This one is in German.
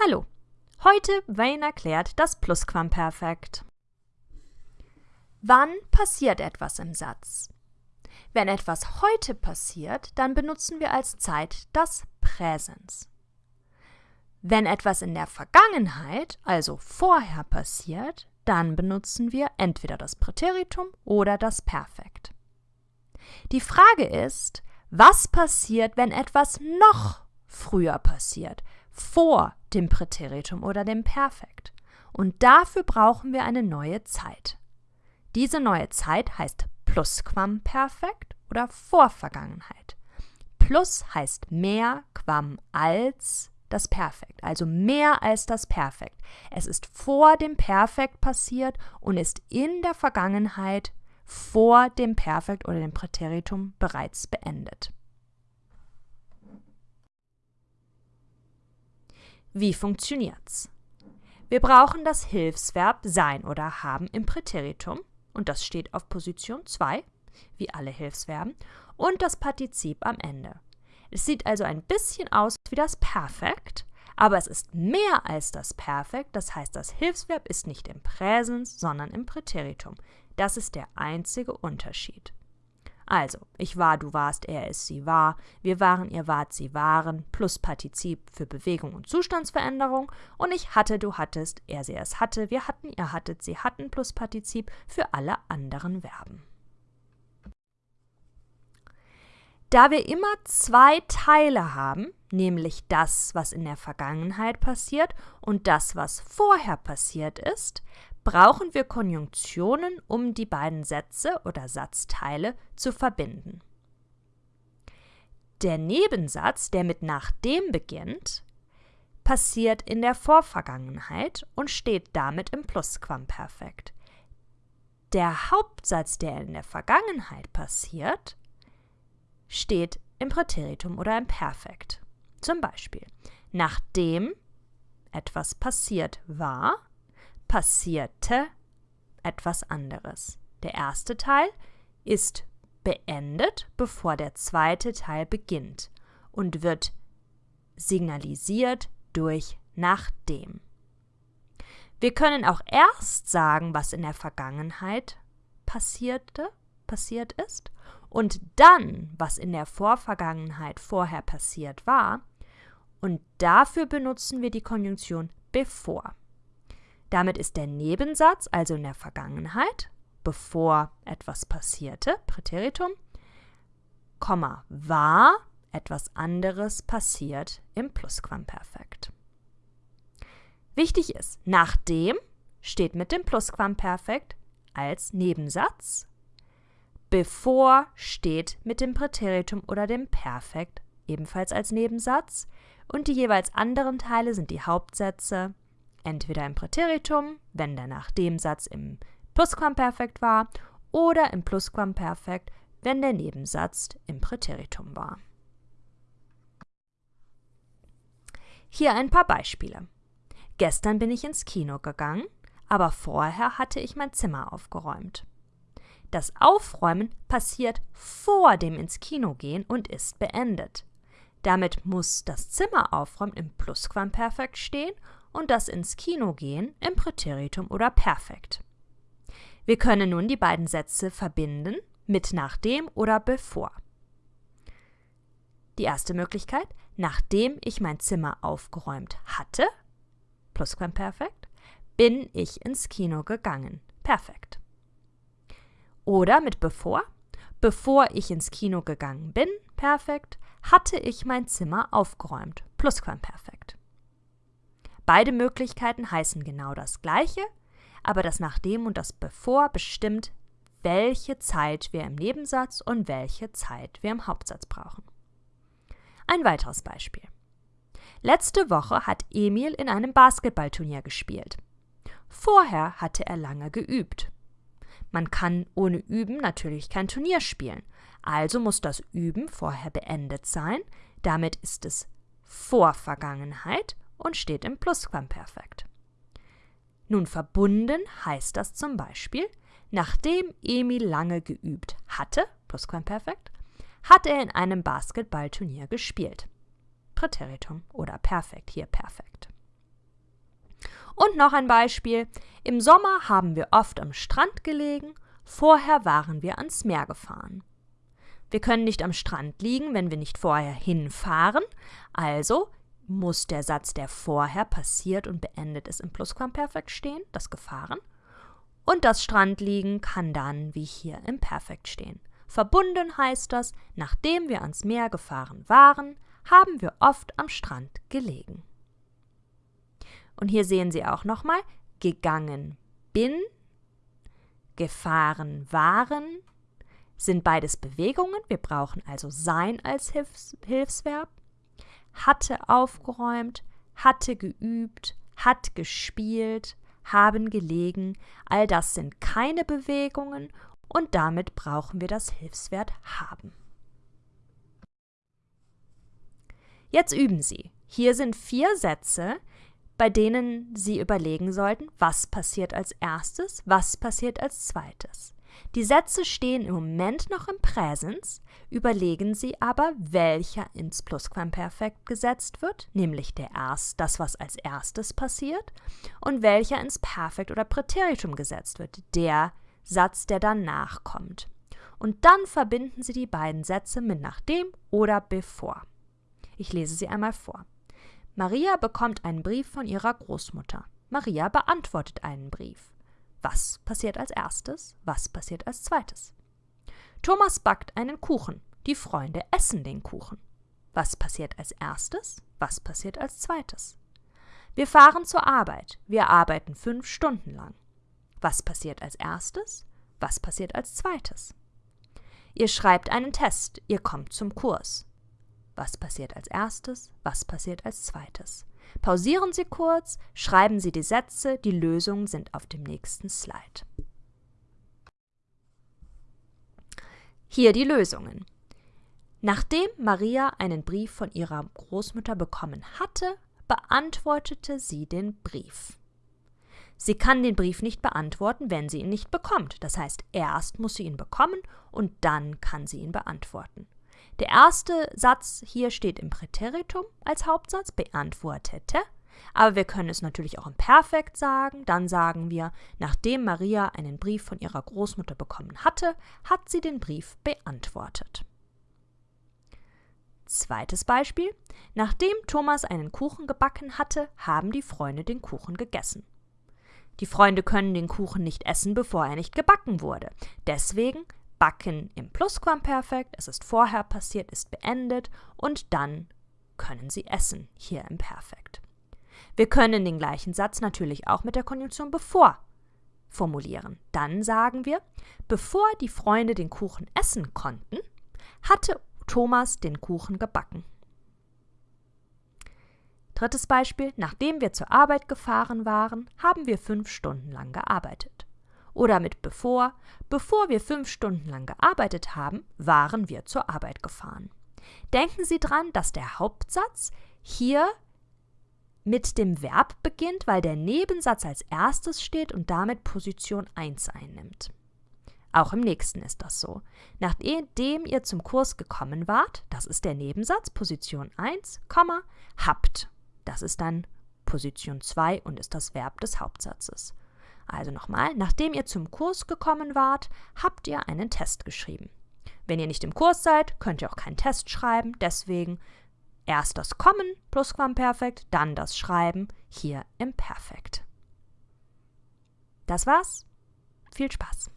Hallo, heute Wayne erklärt das Plusquamperfekt. Wann passiert etwas im Satz? Wenn etwas heute passiert, dann benutzen wir als Zeit das Präsens. Wenn etwas in der Vergangenheit, also vorher passiert, dann benutzen wir entweder das Präteritum oder das Perfekt. Die Frage ist, was passiert, wenn etwas noch früher passiert, vor dem Präteritum oder dem Perfekt. Und dafür brauchen wir eine neue Zeit. Diese neue Zeit heißt Plusquamperfekt oder Vorvergangenheit. Plus heißt mehr, Quam als das Perfekt, also mehr als das Perfekt. Es ist vor dem Perfekt passiert und ist in der Vergangenheit vor dem Perfekt oder dem Präteritum bereits beendet. Wie funktioniert's? Wir brauchen das Hilfsverb sein oder haben im Präteritum und das steht auf Position 2, wie alle Hilfsverben, und das Partizip am Ende. Es sieht also ein bisschen aus wie das Perfekt, aber es ist mehr als das Perfekt, das heißt, das Hilfsverb ist nicht im Präsens, sondern im Präteritum. Das ist der einzige Unterschied. Also, ich war, du warst, er ist, sie war, wir waren, ihr wart, sie waren, plus Partizip für Bewegung und Zustandsveränderung. Und ich hatte, du hattest, er, sie, es hatte, wir hatten, ihr hattet, sie hatten, plus Partizip für alle anderen Verben. Da wir immer zwei Teile haben, nämlich das, was in der Vergangenheit passiert und das, was vorher passiert ist, brauchen wir Konjunktionen, um die beiden Sätze oder Satzteile zu verbinden. Der Nebensatz, der mit nachdem beginnt, passiert in der Vorvergangenheit und steht damit im Plusquamperfekt. Der Hauptsatz, der in der Vergangenheit passiert, steht im Präteritum oder im Perfekt. Zum Beispiel, nachdem etwas passiert war, passierte etwas anderes. Der erste Teil ist beendet, bevor der zweite Teil beginnt und wird signalisiert durch nachdem. Wir können auch erst sagen, was in der Vergangenheit passierte, passiert ist, und dann, was in der Vorvergangenheit vorher passiert war, und dafür benutzen wir die Konjunktion bevor. Damit ist der Nebensatz, also in der Vergangenheit, bevor etwas passierte, Präteritum, Komma, war etwas anderes passiert im Plusquamperfekt. Wichtig ist, nachdem steht mit dem Plusquamperfekt als Nebensatz, bevor steht mit dem Präteritum oder dem Perfekt ebenfalls als Nebensatz und die jeweils anderen Teile sind die Hauptsätze entweder im Präteritum, wenn der nach dem Satz im Plusquamperfekt war, oder im Plusquamperfekt, wenn der Nebensatz im Präteritum war. Hier ein paar Beispiele. Gestern bin ich ins Kino gegangen, aber vorher hatte ich mein Zimmer aufgeräumt. Das Aufräumen passiert vor dem ins Kino gehen und ist beendet. Damit muss das Zimmer aufräumen im Plusquamperfekt stehen und das ins Kino gehen im Präteritum oder Perfekt. Wir können nun die beiden Sätze verbinden mit nachdem oder bevor. Die erste Möglichkeit, nachdem ich mein Zimmer aufgeräumt hatte, Plusquamperfekt, bin ich ins Kino gegangen, perfekt. Oder mit bevor, bevor ich ins Kino gegangen bin, perfekt, hatte ich mein Zimmer aufgeräumt, Plusquamperfekt. Beide Möglichkeiten heißen genau das Gleiche, aber das Nachdem und das Bevor bestimmt, welche Zeit wir im Nebensatz und welche Zeit wir im Hauptsatz brauchen. Ein weiteres Beispiel. Letzte Woche hat Emil in einem Basketballturnier gespielt. Vorher hatte er lange geübt. Man kann ohne Üben natürlich kein Turnier spielen, also muss das Üben vorher beendet sein, damit ist es vor Vergangenheit und steht im Plusquamperfekt. Nun verbunden heißt das zum Beispiel, nachdem Emil lange geübt hatte, Plusquamperfekt, hat er in einem Basketballturnier gespielt. Präteritum oder Perfekt, hier Perfekt. Und noch ein Beispiel. Im Sommer haben wir oft am Strand gelegen, vorher waren wir ans Meer gefahren. Wir können nicht am Strand liegen, wenn wir nicht vorher hinfahren, also muss der Satz, der vorher passiert und beendet ist, im Plusquamperfekt stehen, das gefahren. Und das Strandliegen kann dann wie hier im Perfekt stehen. Verbunden heißt das, nachdem wir ans Meer gefahren waren, haben wir oft am Strand gelegen. Und hier sehen Sie auch nochmal, gegangen bin, gefahren waren, sind beides Bewegungen. Wir brauchen also sein als Hilfs Hilfsverb. Hatte aufgeräumt, hatte geübt, hat gespielt, haben gelegen. All das sind keine Bewegungen und damit brauchen wir das Hilfswert haben. Jetzt üben Sie. Hier sind vier Sätze, bei denen Sie überlegen sollten, was passiert als erstes, was passiert als zweites. Die Sätze stehen im Moment noch im Präsens, überlegen Sie aber, welcher ins Plusquamperfekt gesetzt wird, nämlich der erst, das, was als erstes passiert, und welcher ins Perfekt oder Präteritum gesetzt wird, der Satz, der danach kommt. Und dann verbinden Sie die beiden Sätze mit nachdem oder bevor. Ich lese sie einmal vor. Maria bekommt einen Brief von ihrer Großmutter. Maria beantwortet einen Brief. Was passiert als erstes? Was passiert als zweites? Thomas backt einen Kuchen. Die Freunde essen den Kuchen. Was passiert als erstes? Was passiert als zweites? Wir fahren zur Arbeit. Wir arbeiten fünf Stunden lang. Was passiert als erstes? Was passiert als zweites? Ihr schreibt einen Test. Ihr kommt zum Kurs. Was passiert als erstes? Was passiert als zweites? Pausieren Sie kurz, schreiben Sie die Sätze, die Lösungen sind auf dem nächsten Slide. Hier die Lösungen. Nachdem Maria einen Brief von ihrer Großmutter bekommen hatte, beantwortete sie den Brief. Sie kann den Brief nicht beantworten, wenn sie ihn nicht bekommt. Das heißt, erst muss sie ihn bekommen und dann kann sie ihn beantworten. Der erste Satz hier steht im Präteritum als Hauptsatz, beantwortete. Aber wir können es natürlich auch im Perfekt sagen. Dann sagen wir, nachdem Maria einen Brief von ihrer Großmutter bekommen hatte, hat sie den Brief beantwortet. Zweites Beispiel. Nachdem Thomas einen Kuchen gebacken hatte, haben die Freunde den Kuchen gegessen. Die Freunde können den Kuchen nicht essen, bevor er nicht gebacken wurde. Deswegen backen im Plusquamperfekt, es ist vorher passiert, ist beendet und dann können sie essen hier im Perfekt. Wir können den gleichen Satz natürlich auch mit der Konjunktion bevor formulieren. Dann sagen wir, bevor die Freunde den Kuchen essen konnten, hatte Thomas den Kuchen gebacken. Drittes Beispiel, nachdem wir zur Arbeit gefahren waren, haben wir fünf Stunden lang gearbeitet oder mit bevor. Bevor wir fünf Stunden lang gearbeitet haben, waren wir zur Arbeit gefahren. Denken Sie dran, dass der Hauptsatz hier mit dem Verb beginnt, weil der Nebensatz als erstes steht und damit Position 1 einnimmt. Auch im nächsten ist das so. Nachdem ihr zum Kurs gekommen wart, das ist der Nebensatz, Position 1, habt. Das ist dann Position 2 und ist das Verb des Hauptsatzes. Also nochmal, nachdem ihr zum Kurs gekommen wart, habt ihr einen Test geschrieben. Wenn ihr nicht im Kurs seid, könnt ihr auch keinen Test schreiben, deswegen erst das Kommen Plusquamperfekt, dann das Schreiben hier im Perfekt. Das war's. Viel Spaß!